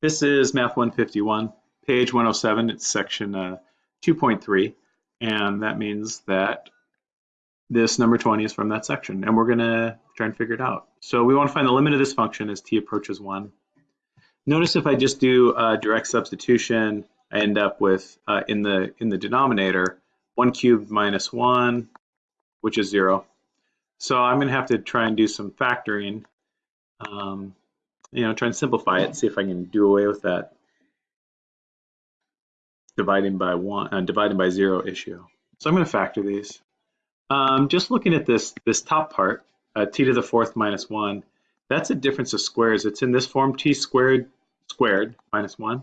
This is Math 151, page 107. It's section uh, 2.3, and that means that this number 20 is from that section, and we're going to try and figure it out. So we want to find the limit of this function as t approaches 1. Notice if I just do a direct substitution, I end up with, uh, in, the, in the denominator, 1 cubed minus 1, which is 0. So I'm going to have to try and do some factoring. Um, you know, try and simplify it, see if I can do away with that dividing by one, uh, dividing by zero issue. So I'm going to factor these. Um, just looking at this, this top part, uh, t to the fourth minus one, that's a difference of squares. It's in this form, t squared squared minus one.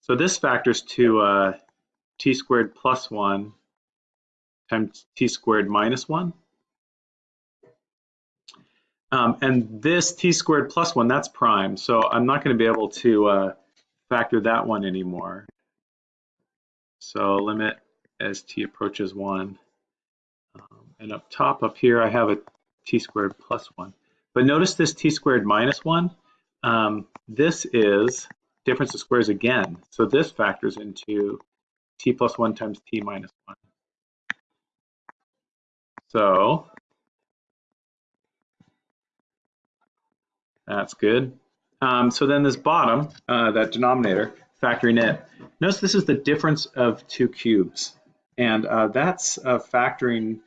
So this factors to uh, t squared plus one times t squared minus one. Um, and this t squared plus one, that's prime. So I'm not going to be able to uh, factor that one anymore. So limit as t approaches one. Um, and up top up here, I have a t squared plus one. But notice this t squared minus one. Um, this is difference of squares again. So this factors into t plus one times t minus one. So That's good. Um, so then this bottom, uh, that denominator, factoring it. Notice this is the difference of two cubes. And uh, that's a factoring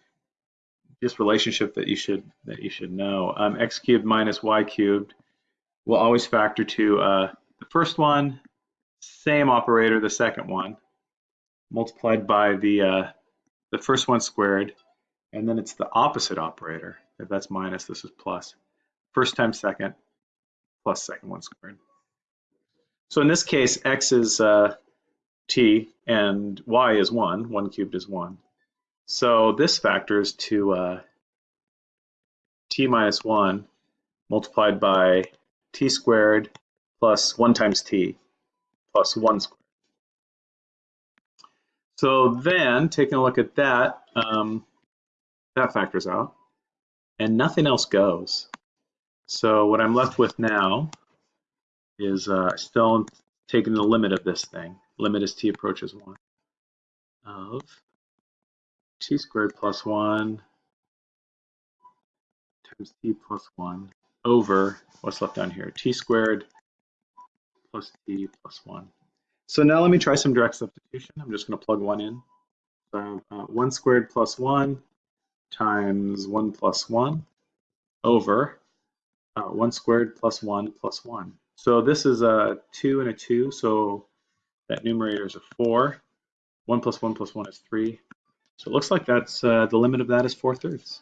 just relationship that you should that you should know. Um, x cubed minus y cubed will always factor to uh, the first one, same operator, the second one, multiplied by the uh, the first one squared, and then it's the opposite operator. If that's minus, this is plus. First times second, plus second one squared. So in this case, x is uh, t and y is 1. 1 cubed is 1. So this factors to uh, t minus 1 multiplied by t squared plus 1 times t plus 1 squared. So then, taking a look at that, um, that factors out, and nothing else goes. So what I'm left with now is uh, still taking the limit of this thing. Limit as t approaches 1 of t squared plus 1 times t plus 1 over what's left down here, t squared plus t plus 1. So now let me try some direct substitution. I'm just going to plug 1 in. So uh, 1 squared plus 1 times 1 plus 1 over uh, 1 squared plus 1 plus 1. So this is a 2 and a 2, so that numerator is a 4. 1 plus 1 plus 1 is 3. So it looks like that's uh, the limit of that is 4 thirds.